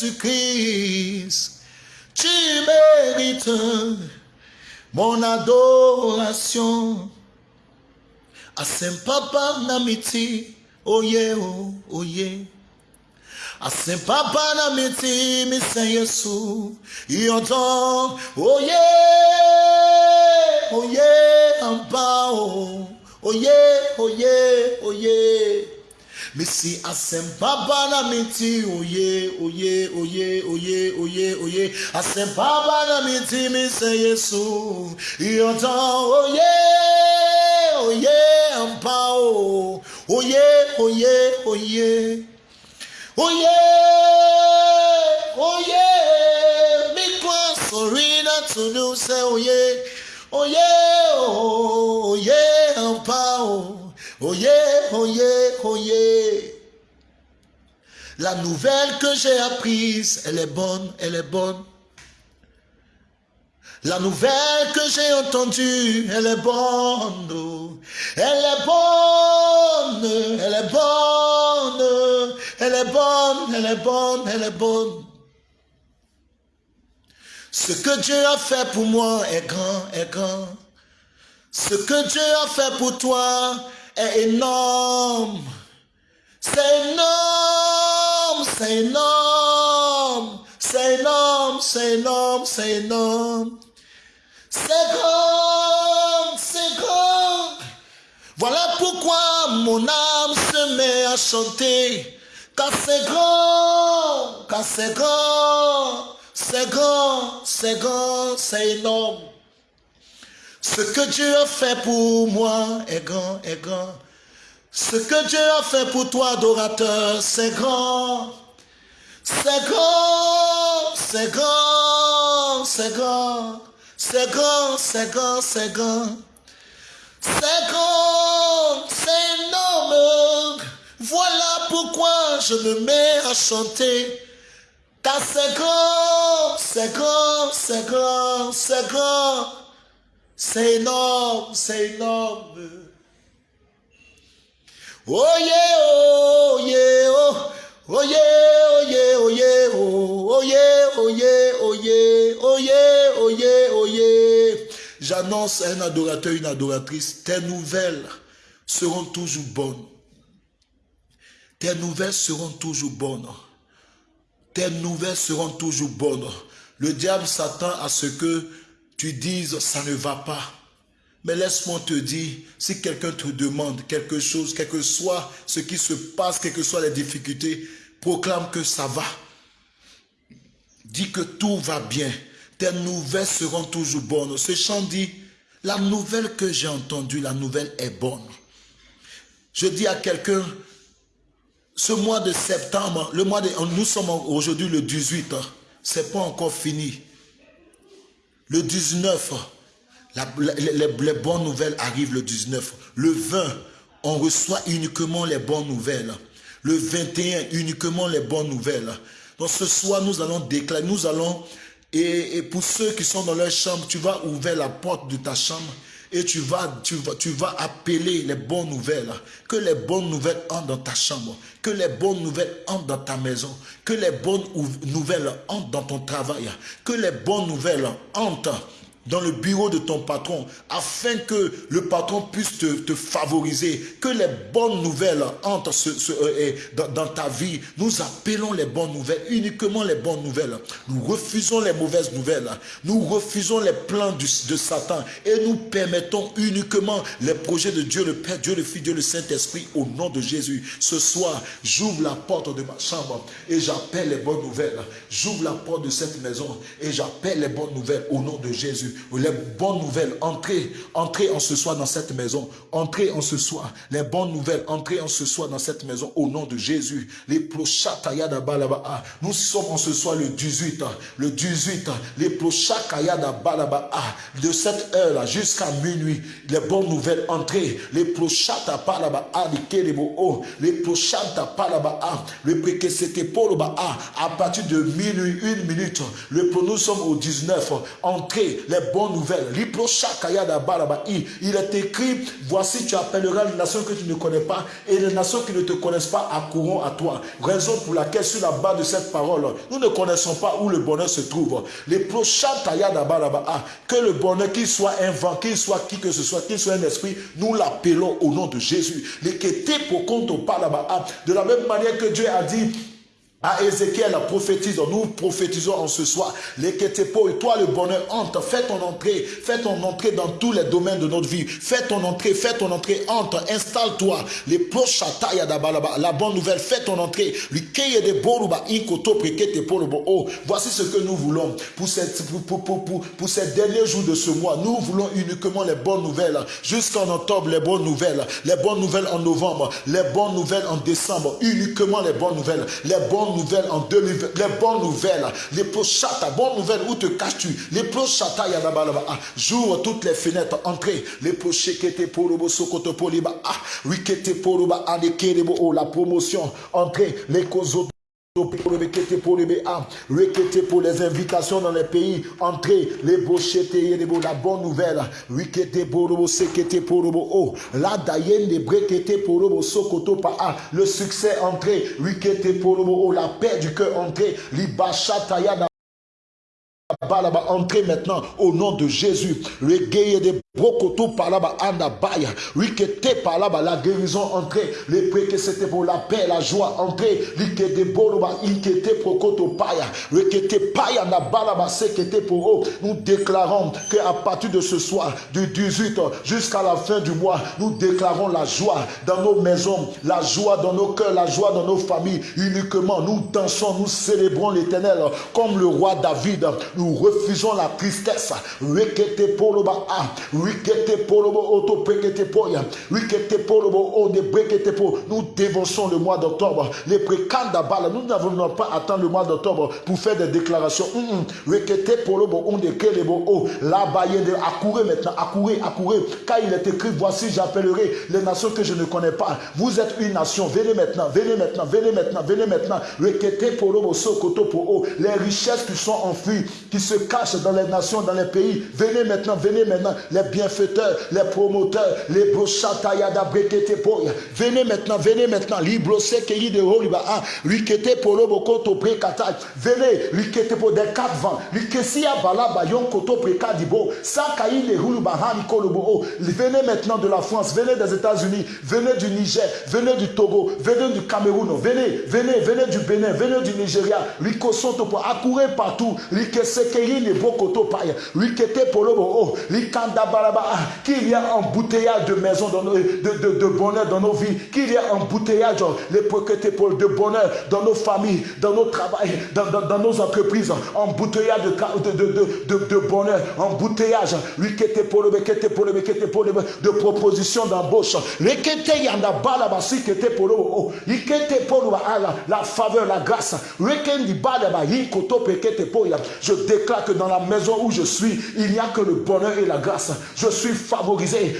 Jésus-Christ, tu mérites mon adoration. À Saint-Papa Namiti, oh yeah, oh, oh yeah. Asempapa na miti mi se Yesu Iyonton Oye Oye Ampa o. Oye Oye Oye Misi asembaba na miti oye oye oye oye oye oye asembaba na miti mi se Yesu yotan oye oye ampa o. Oye oye oye oye oye mi kwa sorina tunu se oye oye oye ampa o. Oye, oye, oye. La nouvelle que j'ai apprise, elle est bonne, elle est bonne. La nouvelle que j'ai entendue, elle est bonne. Elle est bonne, elle est bonne. Elle est bonne, elle est bonne, elle est bonne. Ce que Dieu a fait pour moi est grand, est grand. Ce que Dieu a fait pour toi est énorme. C'est énorme, c'est énorme, c'est énorme, c'est énorme, c'est énorme. C'est grand, c'est grand. Voilà pourquoi mon âme se met à chanter. Car c'est grand, car c'est grand, c'est grand, c'est grand, c'est énorme. Ce que Dieu a fait pour moi est grand, est grand. Ce que Dieu a fait pour toi, adorateur, c'est grand. C'est grand, c'est grand, c'est grand. C'est grand, c'est grand, c'est grand. C'est grand, c'est énorme. Voilà pourquoi je me mets à chanter. Car c'est grand, c'est grand, c'est grand, c'est grand. C'est énorme, c'est énorme. Oh yeah, oh yeah, oh, yeah, oh yeah, oh yeah, oh yeah, oh yeah. J'annonce un adorateur, une adoratrice, tes nouvelles seront toujours bonnes. Tes nouvelles seront toujours bonnes. Tes nouvelles seront toujours bonnes. Le diable s'attend à ce que tu dises ça ne va pas. Mais laisse-moi te dire, si quelqu'un te demande quelque chose, quel que soit ce qui se passe, quelles que soient les difficultés, proclame que ça va. Dis que tout va bien. Tes nouvelles seront toujours bonnes. Ce chant dit, la nouvelle que j'ai entendue, la nouvelle est bonne. Je dis à quelqu'un, ce mois de septembre, le mois de, nous sommes aujourd'hui le 18, hein. c'est pas encore fini. Le 19, les, bonnes nouvelles arrivent le 19. Le 20, on reçoit uniquement les bonnes nouvelles. Le 21, uniquement les bonnes nouvelles. Donc ce soir, nous allons déclarer, nous allons, et, pour ceux qui sont dans leur chambre, tu vas ouvrir la porte de ta chambre et tu vas, tu, vas, tu vas appeler les bonnes nouvelles. Que les bonnes nouvelles entrent dans ta chambre. Que les bonnes nouvelles entrent dans ta maison. Que les bonnes nouvelles entrent dans ton travail. Que les bonnes nouvelles entrent dans le bureau de ton patron afin que le patron puisse te, favoriser, que les bonnes nouvelles entrent euh, dans, ta vie. Nous appelons les bonnes nouvelles, uniquement les bonnes nouvelles. Nous refusons les mauvaises nouvelles. Nous refusons les plans de Satan et nous permettons uniquement les projets de Dieu le Père, Dieu le Fils, Dieu le Saint-Esprit au nom de Jésus. Ce soir, j'ouvre la porte de ma chambre et j'appelle les bonnes nouvelles. J'ouvre la porte de cette maison et j'appelle les bonnes nouvelles au nom de Jésus les bonnes nouvelles, entrez, entrez en ce soir dans cette maison, entrez en ce soir, les bonnes nouvelles, entrez en ce soir dans cette maison au nom de Jésus. Les Nous sommes en ce soir le 18, le 18, les de cette heure-là jusqu'à minuit, les bonnes nouvelles, entrez, les prochata palaba, les prochata palaba, le à partir de minuit, une minute, le, nous sommes au 19, entrez, les bonnes nouvelles. Il est écrit, voici tu appelleras les nations que tu ne connais pas et les nations qui ne te connaissent pas accourront à toi. Raison pour laquelle sur la base de cette parole, nous ne connaissons pas où le bonheur se trouve. Les que le bonheur, qu'il soit un vent, qu'il soit qui que ce soit, qu'il soit un esprit, nous l'appelons au nom de Jésus. Les pour compte de la même manière que Dieu a dit à Ézéchiel, prophétise, nous prophétisons en ce soir. Les et toi le bonheur, entre, fais ton entrée, fais ton entrée dans tous les domaines de notre vie. Fais ton entrée, fais ton entrée, entre, installe-toi. Les la bonne nouvelle, fais ton entrée. Oh, voici ce que nous voulons pour, cette, pour, pour ces derniers jours de ce mois. Nous voulons uniquement les bonnes nouvelles. Jusqu'en octobre, les bonnes nouvelles. Les bonnes nouvelles en novembre, les bonnes nouvelles en décembre. Uniquement les bonnes nouvelles. Les bonnes nouvelles en 2020, les bonnes nouvelles, les prochata, bonnes nouvelles, où te caches-tu? Les prochata, ah, j'ouvre toutes les fenêtres, entrez, les prochekete porobo sokoto poliba, ah, wikete poroba, anekerebo, oh, la promotion, entrez, les kozo pour les invitations dans les pays, entrez, les beaux la bonne nouvelle, oh, la dayen porobo sokoto pa le succès entré, oh, la paix du cœur entré, libachataya là-bas, entrez maintenant au nom de Jésus. Le de Brokoto par là-bas, Andabaya. Rikete par là-bas, la guérison entrez. Les que c'était pour la paix, la joie entrez. Rikete Boroba, Inkete Prokoto Paya. Rikete Paya, Nabalaba, Sekete eux. Nous déclarons qu'à partir de ce soir, du 18 jusqu'à la fin du mois, nous déclarons la joie dans nos maisons, la joie dans nos cœurs, la joie dans nos familles. Uniquement, nous dansons, nous célébrons l'éternel comme le roi David. Nous nous refusons la tristesse. Nous dévonçons le mois d'octobre. Les précanda bala. Nous n'avons pas attendu le mois d'octobre pour faire des déclarations. Kelebo o. La baye de accourir maintenant. Accourir, accourir. Car il est écrit, voici j'appellerai les nations que je ne connais pas. Vous êtes une nation. Venez maintenant, venez maintenant, venez maintenant, venez maintenant. Les richesses qui sont enfuies, qui se cachent dans les nations, dans les pays. Venez maintenant, venez maintenant, les bienfaiteurs, les promoteurs, les brochatayada brekete Venez maintenant, venez maintenant, librose keyi de holiba, rikete polo bokoto prekata. Venez, rikete po des quatre vents, rikesia balaba yon koto prekadibo, sakayi le huluba kolobo. Venez maintenant de la France, venez des États-Unis, venez du Niger, venez du Togo, venez du Cameroun, venez, venez, venez du Bénin, venez du Nigeria, rikosoto po accourez partout, qu'il y a embouteillage de maisons, dans nos, de, de, de, bonheur dans nos vies, qu'il y a embouteillage les de bonheur dans nos familles, dans nos travails, dans, dans, dans nos entreprises, embouteillage de, de, de, de, bonheur, embouteillage, de propositions d'embauche, la faveur, la grâce, je déclare que dans la maison où je suis, il n'y a que le bonheur et la grâce. Je suis favorisé.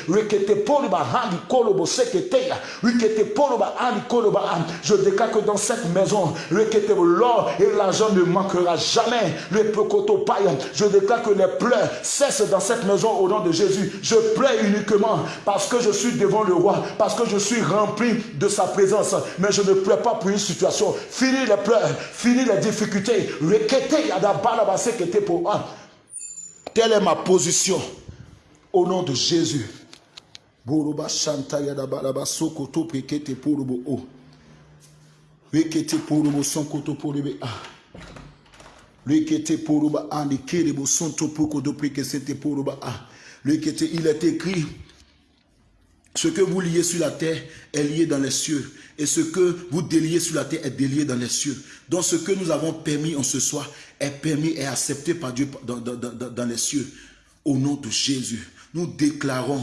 Je déclare que dans cette maison, l'or et l'argent ne manquera jamais. Je déclare que les pleurs cessent dans cette maison au nom de Jésus. Je pleure uniquement parce que je suis devant le roi, parce que je suis rempli de sa présence. Mais je ne pleure pas pour une situation. Fini les pleurs, fini les difficultés. Telle est ma position. Au nom de Jésus. Il est écrit ce que vous liez sur la terre est lié dans les cieux. Et ce que vous déliez sur la terre est délié dans les cieux. Donc ce que nous avons permis en ce soir est permis et accepté par Dieu dans, les cieux. Au nom de Jésus, nous déclarons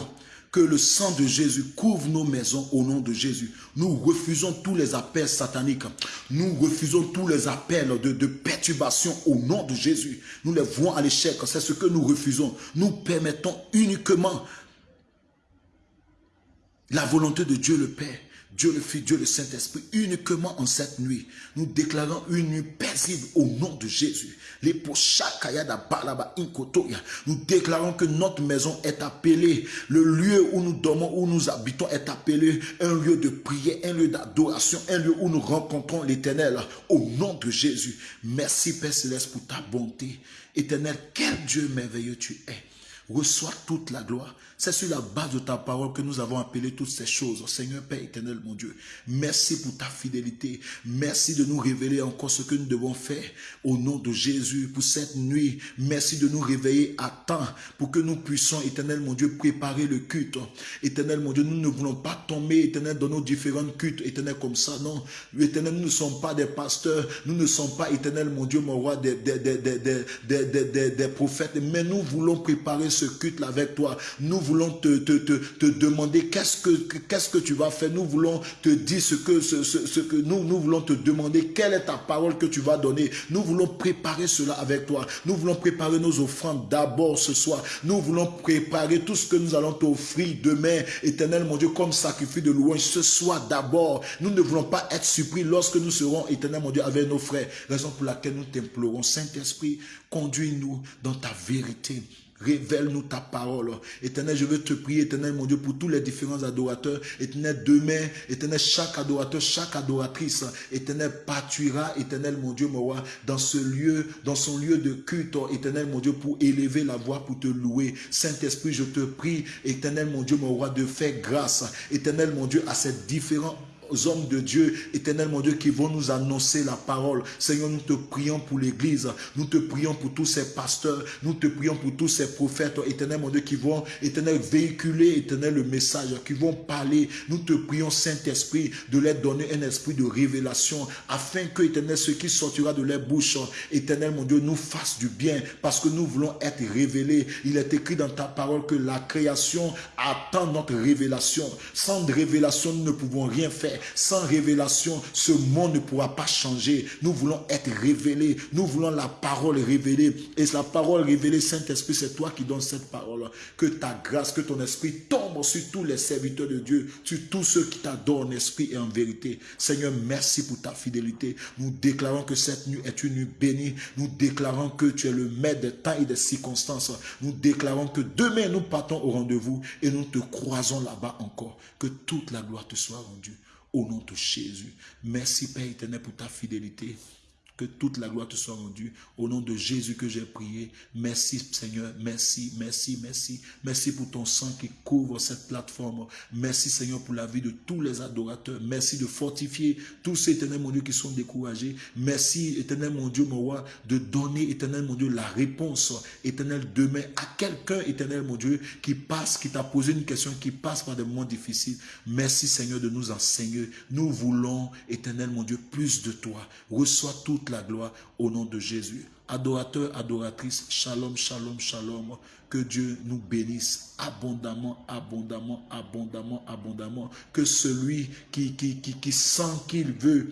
que le sang de Jésus couvre nos maisons au nom de Jésus. Nous refusons tous les appels sataniques. Nous refusons tous les appels de, de perturbation au nom de Jésus. Nous les voyons à l'échec. C'est ce que nous refusons. Nous permettons uniquement la volonté de Dieu le Père, Dieu le Fils, Dieu le Saint-Esprit, uniquement en cette nuit, nous déclarons une nuit paisible au nom de Jésus. Nous déclarons que notre maison est appelée, le lieu où nous dormons, où nous habitons est appelé un lieu de prière, un lieu d'adoration, un lieu où nous rencontrons l'éternel au nom de Jésus. Merci Père Céleste pour ta bonté. Éternel, quel Dieu merveilleux tu es. Reçois toute la gloire. C'est sur la base de ta parole que nous avons appelé toutes ces choses. Seigneur Père éternel, mon Dieu, merci pour ta fidélité. Merci de nous révéler encore ce que nous devons faire au nom de Jésus pour cette nuit. Merci de nous réveiller à temps pour que nous puissions, éternel, mon Dieu, préparer le culte. Éternel, mon Dieu, nous ne voulons pas tomber, éternel, dans nos différents cultes, éternel, comme ça. Non, éternel, nous ne sommes pas des pasteurs. Nous ne sommes pas, éternel, mon Dieu, mon roi, des, des, des, des, prophètes. Mais nous voulons préparer ce culte-là avec toi. Nous voulons te, te, te, demander qu'est-ce que, qu'est-ce que tu vas faire. Nous voulons te dire ce que, ce, ce, que nous, nous voulons te demander. Quelle est ta parole que tu vas donner? Nous voulons préparer cela avec toi. Nous voulons préparer nos offrandes d'abord ce soir. Nous voulons préparer tout ce que nous allons t'offrir demain, éternel mon Dieu, comme sacrifice de louange ce soir d'abord. Nous ne voulons pas être surpris lorsque nous serons, éternel mon Dieu, avec nos frères. Raison pour laquelle nous t'implorons. Saint-Esprit, conduis-nous dans ta vérité. Révèle-nous ta parole. Éternel, je veux te prier, éternel, mon Dieu, pour tous les différents adorateurs. Éternel, demain, éternel, chaque adorateur, chaque adoratrice, éternel, pâtuira, éternel, mon Dieu, mon roi, dans ce lieu, dans son lieu de culte, éternel, mon Dieu, pour élever la voix, pour te louer. Saint-Esprit, je te prie, éternel, mon Dieu, mon roi, de faire grâce, éternel, mon Dieu, à ces différents hommes de Dieu, éternel mon Dieu, qui vont nous annoncer la parole. Seigneur, nous te prions pour l'église, nous te prions pour tous ces pasteurs, nous te prions pour tous ces prophètes, éternel mon Dieu, qui vont, éternel, véhiculer, éternel, le message, qui vont parler. Nous te prions, Saint-Esprit, de leur donner un esprit de révélation, afin que, éternel, ce qui sortira de leur bouche, éternel mon Dieu, nous fasse du bien, parce que nous voulons être révélés. Il est écrit dans ta parole que la création attend notre révélation. Sans révélation, nous ne pouvons rien faire. Sans révélation, ce monde ne pourra pas changer. Nous voulons être révélés. Nous voulons la parole révélée. Et la parole révélée, Saint-Esprit, c'est toi qui donnes cette parole. Que ta grâce, que ton esprit tombe sur tous les serviteurs de Dieu, sur tous ceux qui t'adorent en esprit et en vérité. Seigneur, merci pour ta fidélité. Nous déclarons que cette nuit est une nuit bénie. Nous déclarons que tu es le maître des temps et des circonstances. Nous déclarons que demain nous partons au rendez-vous et nous te croisons là-bas encore. Que toute la gloire te soit rendue. Au nom de Jésus. Merci Père éternel pour ta fidélité. Que toute la gloire te soit rendue. Au nom de Jésus que j'ai prié. Merci Seigneur. Merci, merci, merci. Merci pour ton sang qui couvre cette plateforme. Merci Seigneur pour la vie de tous les adorateurs. Merci de fortifier tous ces éternels mon Dieu qui sont découragés. Merci éternel mon Dieu, mon roi, de donner éternel mon Dieu la réponse éternel demain à quelqu'un éternel mon Dieu qui passe, qui t'a posé une question, qui passe par des moments difficiles. Merci Seigneur de nous enseigner. Nous voulons éternel mon Dieu plus de toi. Reçois toute la gloire au nom de Jésus. Adorateur, adoratrice, shalom, shalom, shalom. Que Dieu nous bénisse abondamment, abondamment, abondamment, abondamment. Que celui qui, qui sent qu'il veut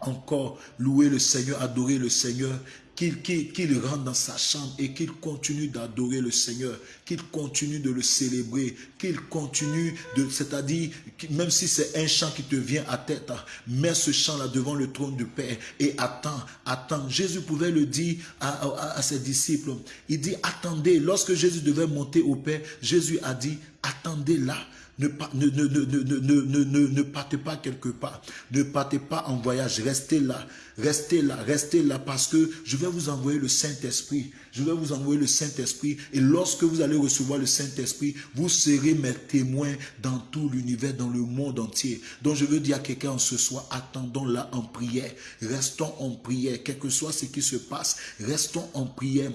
encore louer le Seigneur, adorer le Seigneur, qu'il rentre dans sa chambre et qu'il continue d'adorer le Seigneur, qu'il continue de le célébrer, qu'il continue de, c'est-à-dire, même si c'est un chant qui te vient à tête, hein, mets ce chant-là devant le trône du Père et attends, attends. Jésus pouvait le dire à, à ses disciples. Il dit, attendez, lorsque Jésus devait monter au Père, Jésus a dit, attendez là. Ne, ne, ne, ne, partez pas quelque part. Ne partez pas en voyage. Restez là. Restez là. Restez là parce que je vais vous envoyer le Saint-Esprit. Je vais vous envoyer le Saint-Esprit. Et lorsque vous allez recevoir le Saint-Esprit, vous serez mes témoins dans tout l'univers, dans le monde entier. Donc je veux dire à quelqu'un ce soir, attendons là en prière. Restons en prière. Quel que soit ce qui se passe, restons en prière.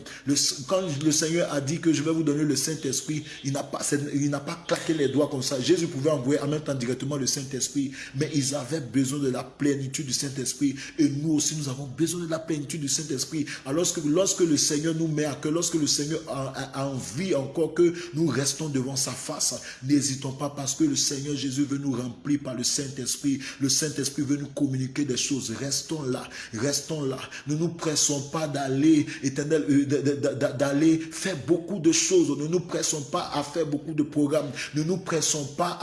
Quand le Seigneur a dit que je vais vous donner le Saint-Esprit, il n'a pas, il n'a pas claqué les doigts comme ça. Jésus pouvait envoyer en même temps directement le Saint-Esprit, mais ils avaient besoin de la plénitude du Saint-Esprit. Et nous aussi, nous avons besoin de la plénitude du Saint-Esprit. Alors que lorsque le Seigneur nous met à que lorsque le Seigneur a, envie encore que nous restons devant sa face, n'hésitons pas parce que le Seigneur Jésus veut nous remplir par le Saint-Esprit. Le Saint-Esprit veut nous communiquer des choses. Restons là, restons là. Ne nous pressons pas d'aller, éternel, euh, d'aller faire beaucoup de choses. Ne nous pressons pas à faire beaucoup de programmes. Ne nous pressons pas